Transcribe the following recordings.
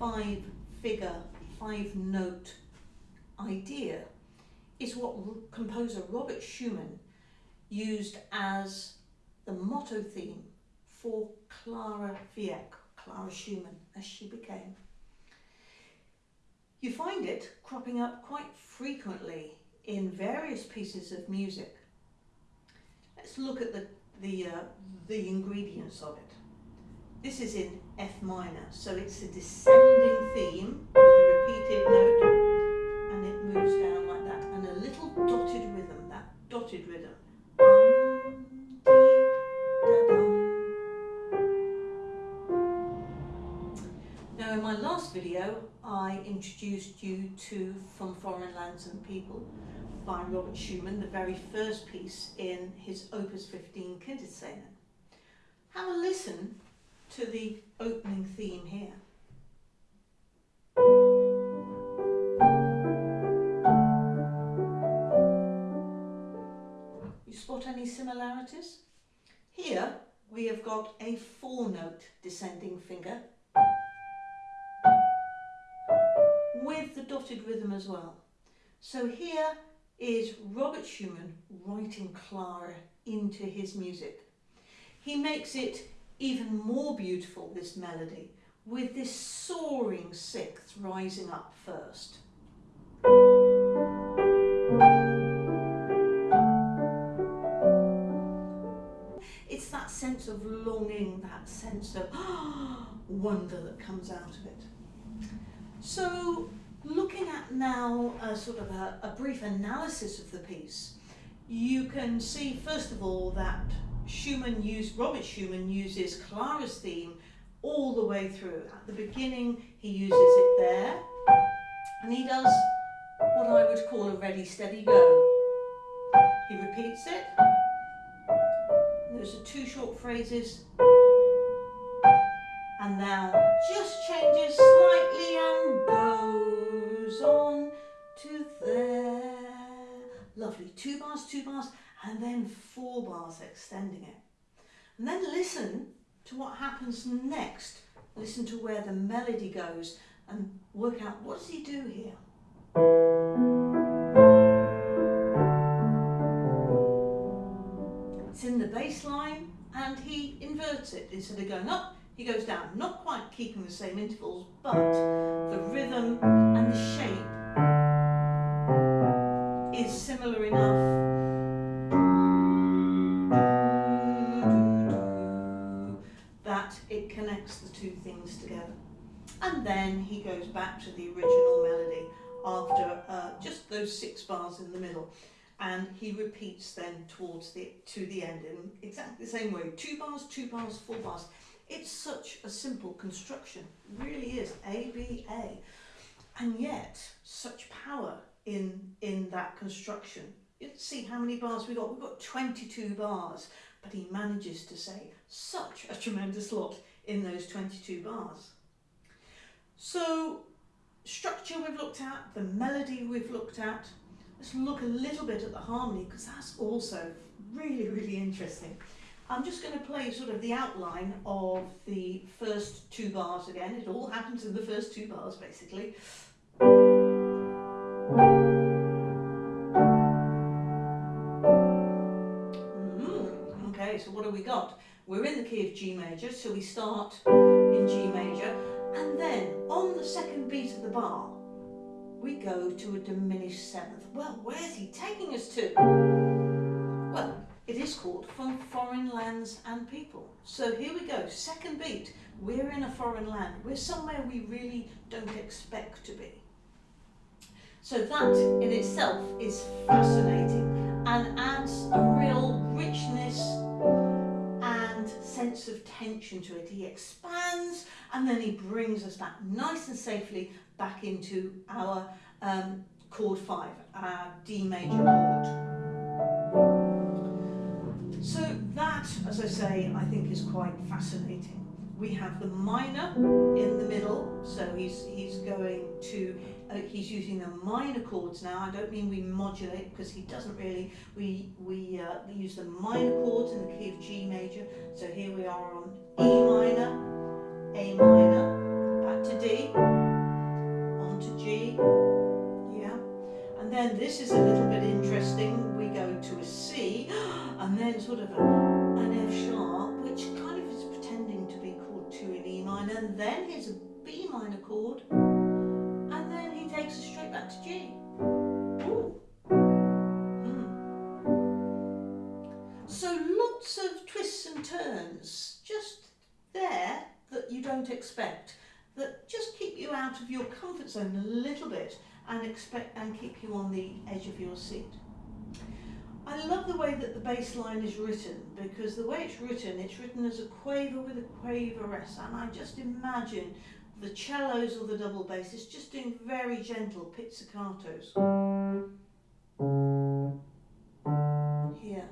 five figure, five note idea is what composer Robert Schumann used as the motto theme for Clara Wieck, Clara Schumann, as she became. You find it cropping up quite frequently in various pieces of music. Let's look at the, the, uh, the ingredients of it. This is in F minor, so it's a descending theme with a repeated note and it moves down like that and a little dotted rhythm, that dotted rhythm. Now in my last video I introduced you to From Foreign Lands and People by Robert Schumann, the very first piece in his Opus 15 Kinderszenen. Have a listen to the opening theme here. You spot any similarities? Here we have got a four note descending finger with the dotted rhythm as well. So here is Robert Schumann writing Clara into his music. He makes it even more beautiful, this melody, with this soaring sixth rising up first. It's that sense of longing, that sense of wonder that comes out of it. So looking at now a sort of a, a brief analysis of the piece, you can see first of all that Schumann used, Robert Schumann uses Clara's theme all the way through. At the beginning he uses it there and he does what I would call a ready steady go. He repeats it. Those are two short phrases and now just changes slightly and goes on to there. Lovely, two bars, two bars, and then four bars extending it. And then listen to what happens next. Listen to where the melody goes and work out what does he do here. It's in the bass line and he inverts it. Instead of going up, he goes down, not quite keeping the same intervals, but And then he goes back to the original melody after uh, just those six bars in the middle and he repeats then towards the to the end in exactly the same way two bars two bars four bars it's such a simple construction, it really is, A, B, A. And yet, such power in, in that construction. You see how many bars we got? We've got 22 bars, but he manages to say such a tremendous lot in those 22 bars. So, structure we've looked at, the melody we've looked at. Let's look a little bit at the harmony because that's also really, really interesting. I'm just going to play sort of the outline of the first two bars again. It all happens in the first two bars basically. Mm, okay, so what have we got? We're in the key of G major, so we start in G major, and the bar, we go to a diminished seventh. Well, where's he taking us to? Well, it is called From Foreign Lands and People. So here we go, second beat. We're in a foreign land. We're somewhere we really don't expect to be. So that in itself is fascinating and adds a real richness and sense of tension to it. He expands and then he brings us back nice and safely back into our um, chord 5, our D major chord. So that, as I say, I think is quite fascinating. We have the minor in the middle, so he's, he's going to, uh, he's using the minor chords now. I don't mean we modulate because he doesn't really, we, we, uh, use the minor chords in the key of G major. So here we are on E minor, A minor, back to D, on to G, yeah. And then this is a little bit interesting. We go to a C, and then sort of an F sharp, which kind of is pretending to be chord two in E minor, and then here's a B minor chord, takes us straight back to G. Ooh. Hmm. So lots of twists and turns, just there that you don't expect, that just keep you out of your comfort zone a little bit and expect and keep you on the edge of your seat. I love the way that the bass line is written because the way it's written, it's written as a quaver with a quaver rest and I just imagine the cellos or the double basses just doing very gentle pizzicatos. Here.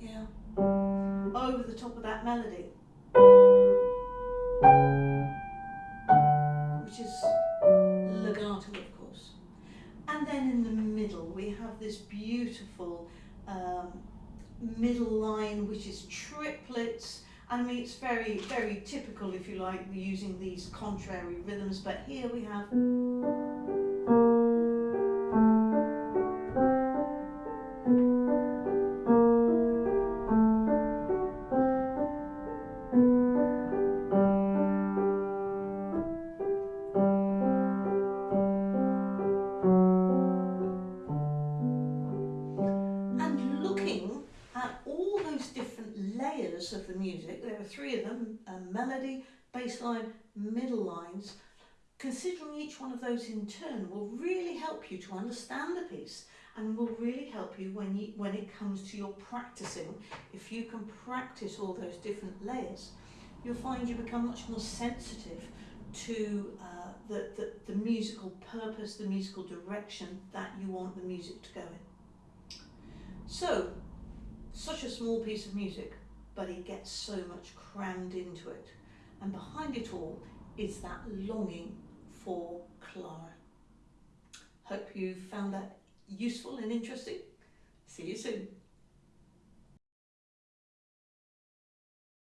Yeah. Over the top of that melody. Which is legato, of course. And then in the middle, we have this beautiful um, middle line, which is triplets. I mean, it's very, very typical, if you like, using these contrary rhythms. But here we have. Three of them, a melody, bass line, middle lines, considering each one of those in turn will really help you to understand the piece and will really help you when, you when it comes to your practicing. If you can practice all those different layers, you'll find you become much more sensitive to uh, the, the, the musical purpose, the musical direction that you want the music to go in. So, such a small piece of music, but it gets so much crammed into it. And behind it all is that longing for Clara. Hope you found that useful and interesting. See you soon.